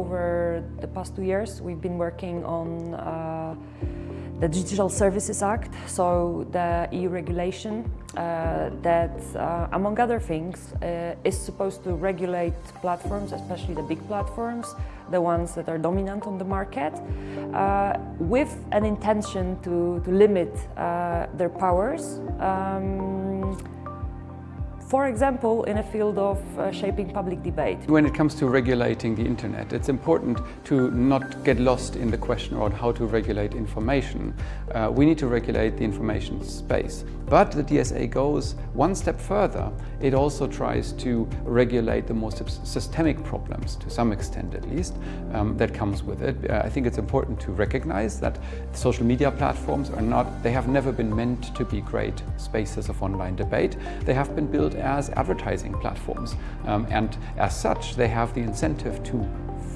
over the past two years, we've been working on uh, the Digital Services Act, so the EU regulation uh, that, uh, among other things, uh, is supposed to regulate platforms, especially the big platforms, the ones that are dominant on the market, uh, with an intention to, to limit uh, their powers. Um, for example, in a field of uh, shaping public debate. When it comes to regulating the internet, it's important to not get lost in the question on how to regulate information. Uh, we need to regulate the information space. But the DSA goes one step further. It also tries to regulate the most systemic problems, to some extent at least, um, that comes with it. Uh, I think it's important to recognize that social media platforms are not, they have never been meant to be great spaces of online debate. They have been built as advertising platforms. Um, and as such, they have the incentive to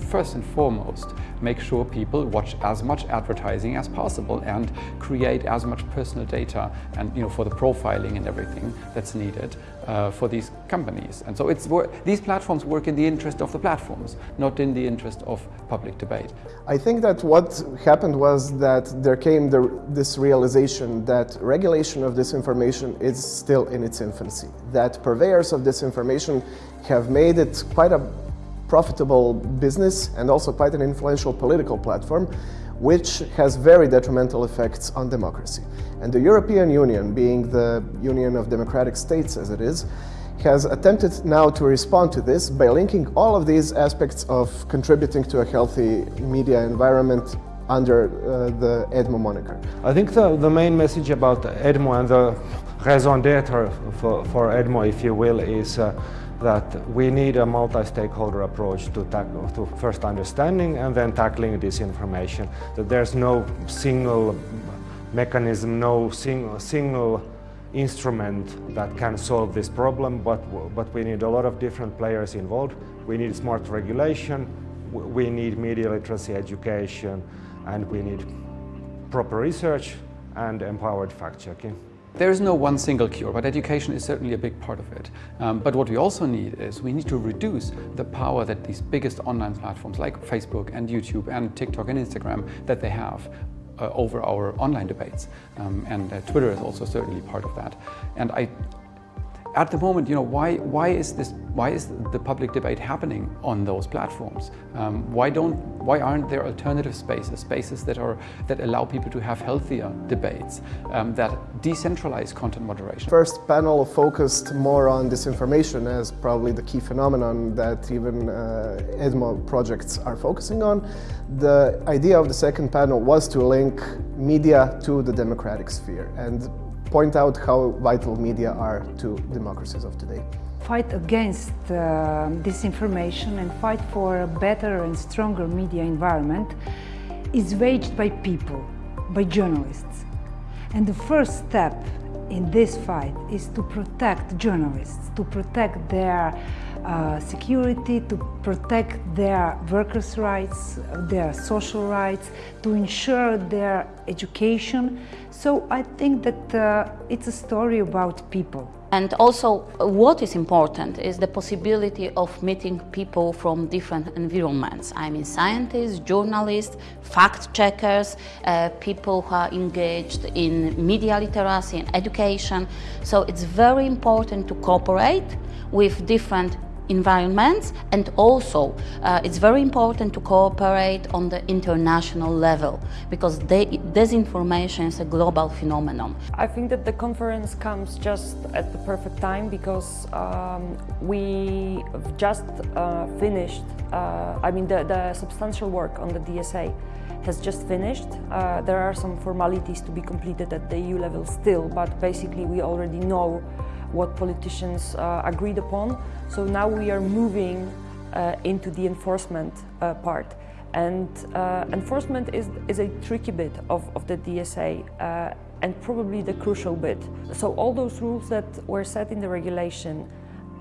first and foremost make sure people watch as much advertising as possible and create as much personal data and you know for the profiling and everything that's needed uh, for these companies. And so it's these platforms work in the interest of the platforms not in the interest of public debate. I think that what happened was that there came the, this realization that regulation of this information is still in its infancy that purveyors of this information have made it quite a profitable business and also quite an influential political platform which has very detrimental effects on democracy. And the European Union, being the Union of Democratic States as it is, has attempted now to respond to this by linking all of these aspects of contributing to a healthy media environment under uh, the EDMO moniker. I think the, the main message about EDMO and the raison d'etre for, for EDMO, if you will, is uh, that we need a multi-stakeholder approach to, to first understanding and then tackling disinformation. That there's no single mechanism, no single, single instrument that can solve this problem, but, but we need a lot of different players involved. We need smart regulation, we need media literacy education, and we need proper research and empowered fact-checking. There is no one single cure, but education is certainly a big part of it. Um, but what we also need is we need to reduce the power that these biggest online platforms like Facebook and YouTube and TikTok and Instagram that they have uh, over our online debates. Um, and uh, Twitter is also certainly part of that. And I, at the moment, you know, why, why, is this, why is the public debate happening on those platforms? Um, why, don't, why aren't there alternative spaces, spaces that, are, that allow people to have healthier debates, um, that decentralize content moderation? First panel focused more on disinformation as probably the key phenomenon that even uh, EDMO projects are focusing on. The idea of the second panel was to link media to the democratic sphere. and point out how vital media are to democracies of today. Fight against uh, disinformation and fight for a better and stronger media environment is waged by people, by journalists. And the first step in this fight is to protect journalists, to protect their uh, security, to protect their workers' rights, their social rights, to ensure their education. So I think that uh, it's a story about people. And also what is important is the possibility of meeting people from different environments. I mean scientists, journalists, fact-checkers, uh, people who are engaged in media literacy and education. So it's very important to cooperate with different environments and also uh, it's very important to cooperate on the international level because they, disinformation is a global phenomenon. I think that the conference comes just at the perfect time because um, we just uh, finished, uh, I mean the, the substantial work on the DSA has just finished. Uh, there are some formalities to be completed at the EU level still, but basically we already know what politicians uh, agreed upon. So now we are moving uh, into the enforcement uh, part. And uh, enforcement is, is a tricky bit of, of the DSA uh, and probably the crucial bit. So all those rules that were set in the regulation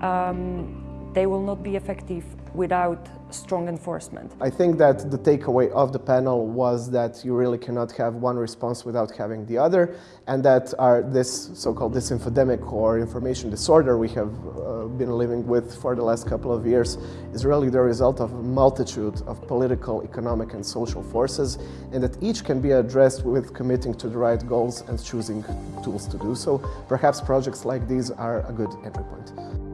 um, they will not be effective without strong enforcement. I think that the takeaway of the panel was that you really cannot have one response without having the other, and that our, this so-called disinfodemic or information disorder we have uh, been living with for the last couple of years is really the result of a multitude of political, economic and social forces, and that each can be addressed with committing to the right goals and choosing tools to do so. Perhaps projects like these are a good entry point.